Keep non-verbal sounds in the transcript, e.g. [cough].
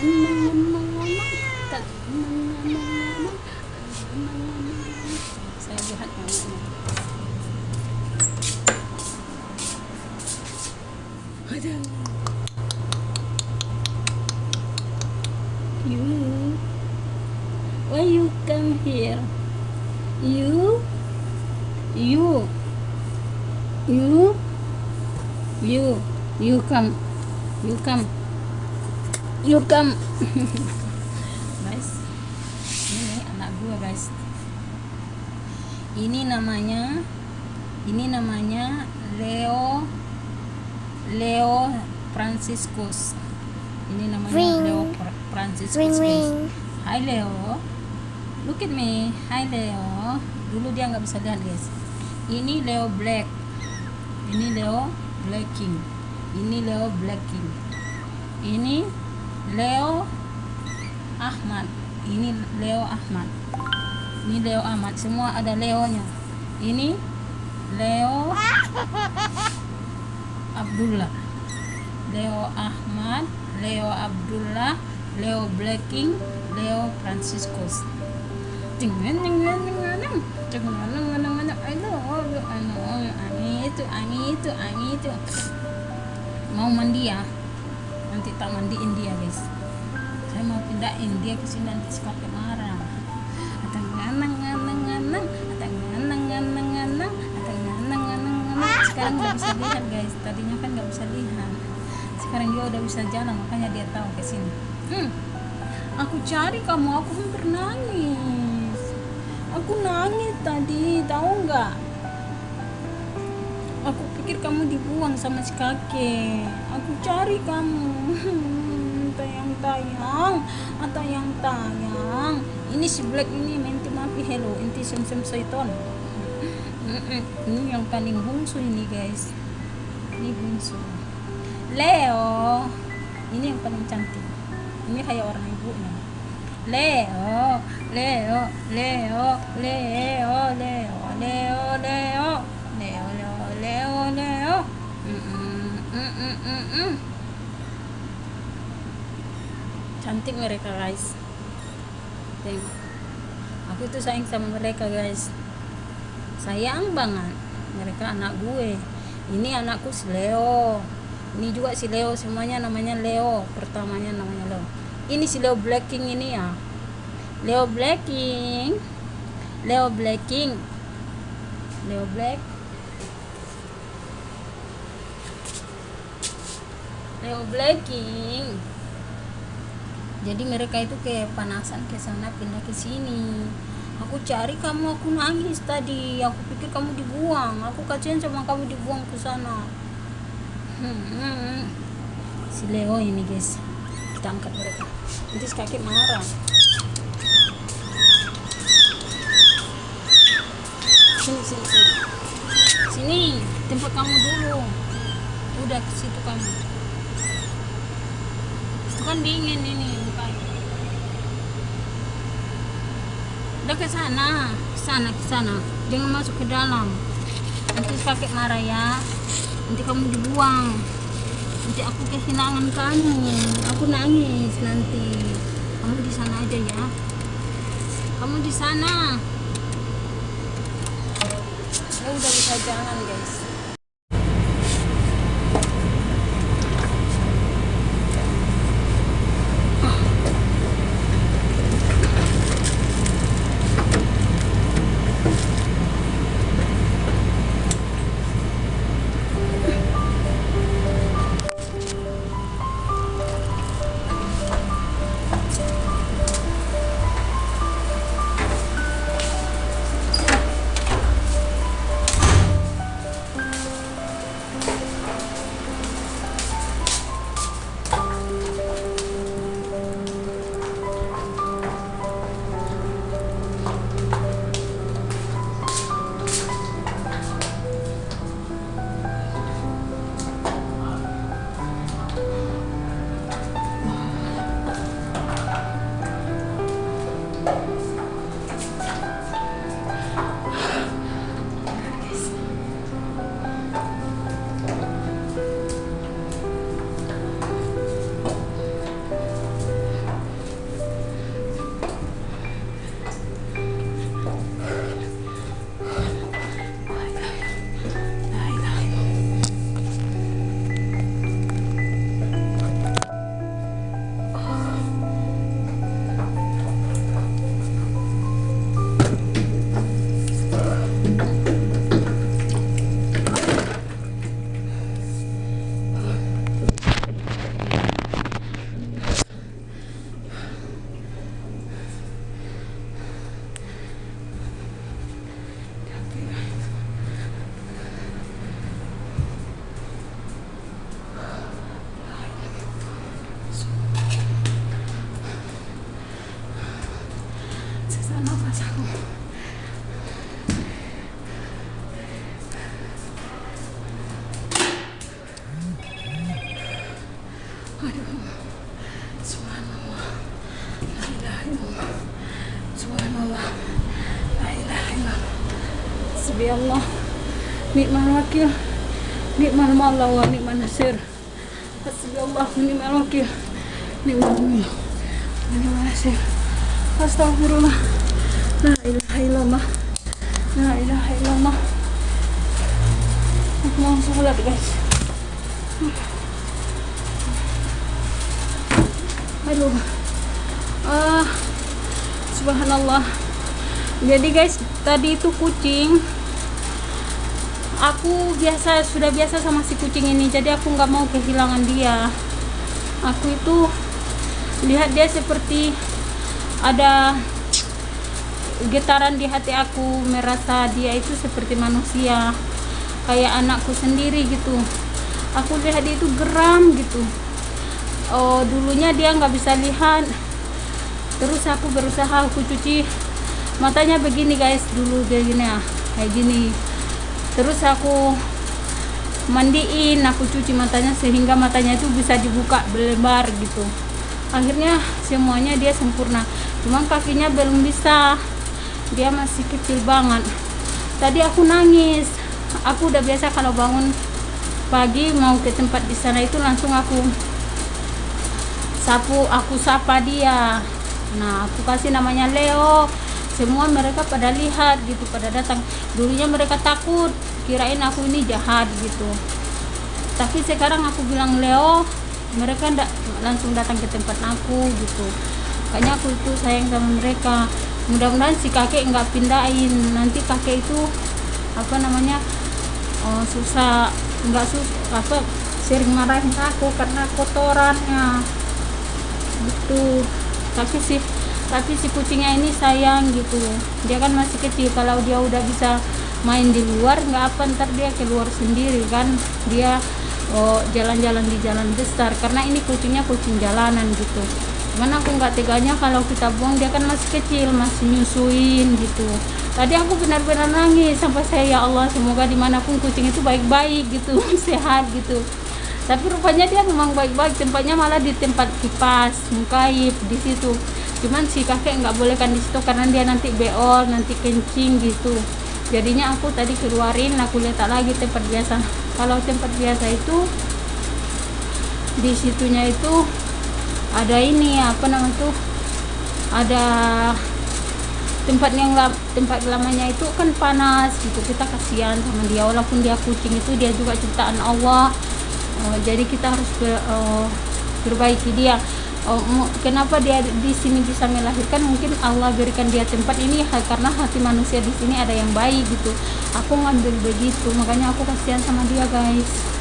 saya lihat namanya come come. [laughs] Guys ini anak gua guys. Ini namanya ini namanya Leo Leo Franciscus. Ini namanya Ring. Leo Fra- Franciscus Ring guys. ring. Hai Leo. Look at me. Hai Leo. Dulu dia nggak bisa lihat guys. Ini Leo Black. Ini Leo Blacking. Ini Leo Blacking. Ini Leo Ahmad. Ini Leo Ahmad. Ini Leo Ahmad. Semua ada Leonya. Ini Leo Abdullah. Leo Ahmad Leo Abdullah Leo Blacking Leo Franciscus. Dengan dengan dengan dengan dengan itu ani itu ani itu. Mau mandi ya nanti tak mandiin dia guys. Saya mau pindahin dia ke sini nanti kakek marah. Atau nganang nganang nganang. Atau nganang nganang nganang. Atau nganang nganang nganang. Sekarang nggak bisa lihat guys. Tadinya kan nggak bisa lihat. Sekarang dia udah bisa jalan makanya dia tahu ke sini. Hmm. aku cari kamu aku hampir nangis. Aku nangis tadi tahu nggak pikir kamu dibuang sama si kakek. Aku cari kamu. Tayang tayang tayang tayang ini si black ini menti mafi hello inti sem sem Mm-mm. [laughs] ini yang paling bungsu ini guys. Ini bungsu. Leo. Ini yang paling cantik. Ini kayak orang ibunya Leo Leo Leo Leo Leo Leo Leo. Leo Leo Leo Leo. Mm-mm, mm-mm, mm-mm. cantik mereka guys. Tengok aku tuh sayang sama mereka guys. Sayang banget. Mereka anak gue. Ini anakku si Leo. Ini juga si Leo. Semuanya namanya Leo. Pertamanya namanya Leo. Ini si Leo Blacking ini ya. Leo Blacking. Leo Blacking. Leo Black Leo Blacking. Jadi mereka itu kayak panasan ke sana pindah ke sini. Aku cari kamu aku nangis tadi. Aku pikir kamu dibuang. Aku kasihan sama kamu dibuang ke sana. Hmm. si Leo ini guys. Kita angkat mereka. Nanti kakek marah. Sini sini sini. Sini tempat kamu dulu. Udah ke situ kamu kan dingin ini mukanya udah ke sana ke sana ke sana. Jangan masuk ke dalam. Nanti kakek marah ya. Nanti kamu dibuang. Nanti aku kehilangan kamu. Aku nangis nanti. Kamu di sana aja ya. Kamu di sana. Ya udah bisa jalan guys aduh subhanallah. La ilaha illallah subhanallah Allah nikmal wakil. Nikmal maula wa nikmal nasir. Hasbi Allah nikmal wakil. Nikmal wa nikmal nasir. Astagfirullah la ilaha illallah. La ilaha illallah. Aku mau sholat guys aduh. Ah subhanallah. Jadi guys tadi itu kucing. Aku biasa sudah biasa sama si kucing ini jadi aku nggak mau kehilangan dia. Aku itu lihat dia seperti ada getaran di hati aku merasa dia itu seperti manusia kayak anakku sendiri gitu. Aku lihat dia itu geram gitu oh dulunya dia nggak bisa lihat. Terus aku berusaha aku cuci matanya begini guys. Dulu kayak gini ya kayak gini. Terus aku mandiin aku cuci matanya sehingga matanya itu bisa dibuka berlebar gitu. Akhirnya semuanya dia sempurna. Cuman kakinya belum bisa. Dia masih kecil banget. Tadi aku nangis. Aku udah biasa kalau bangun pagi mau ke tempat di sana itu langsung aku sapu aku sapa dia. Nah aku kasih namanya Leo. Semua mereka pada lihat gitu pada datang. Dulunya mereka takut kirain aku ini jahat gitu. Tapi sekarang aku bilang Leo mereka ndak langsung datang ke tempat aku gitu. Kayaknya aku itu sayang sama mereka. Mudah-mudahan si kakek nggak pindahin. Nanti kakek itu apa namanya oh, susah nggak susah apa sering marahin aku karena kotorannya gitu. Tapi si tapi si kucingnya ini sayang gitu. Dia kan masih kecil. Kalau dia udah bisa main di luar nggak apa ntar dia keluar sendiri kan. Dia oh, jalan-jalan di jalan besar. Karena ini kucingnya kucing jalanan gitu. Cuman aku nggak teganya kalau kita buang dia kan masih kecil masih nyusuin gitu. Tadi aku benar-benar nangis. Sampai saya ya Allah semoga di mana pun kucing itu baik-baik gitu [laughs] sehat gitu tapi rupanya dia memang baik-baik tempatnya malah di tempat kipas mukaib di situ. Cuman si kakek nggak boleh kan di situ karena dia nanti beol nanti kencing gitu. Jadinya aku tadi keluarin aku letak lagi tempat biasa. Kalau tempat biasa itu di situnya itu ada ini apa namanya tuh? Ada tempat yang tempat lamanya itu kan panas gitu kita kasihan sama dia. Walaupun dia kucing itu dia juga ciptaan Allah uh, jadi kita harus ber, uh, perbaiki dia. Uh, kenapa dia di sini bisa melahirkan? Mungkin Allah berikan dia tempat ini karena hati manusia di sini ada yang baik gitu. Aku ngambil begitu makanya aku kasihan sama dia guys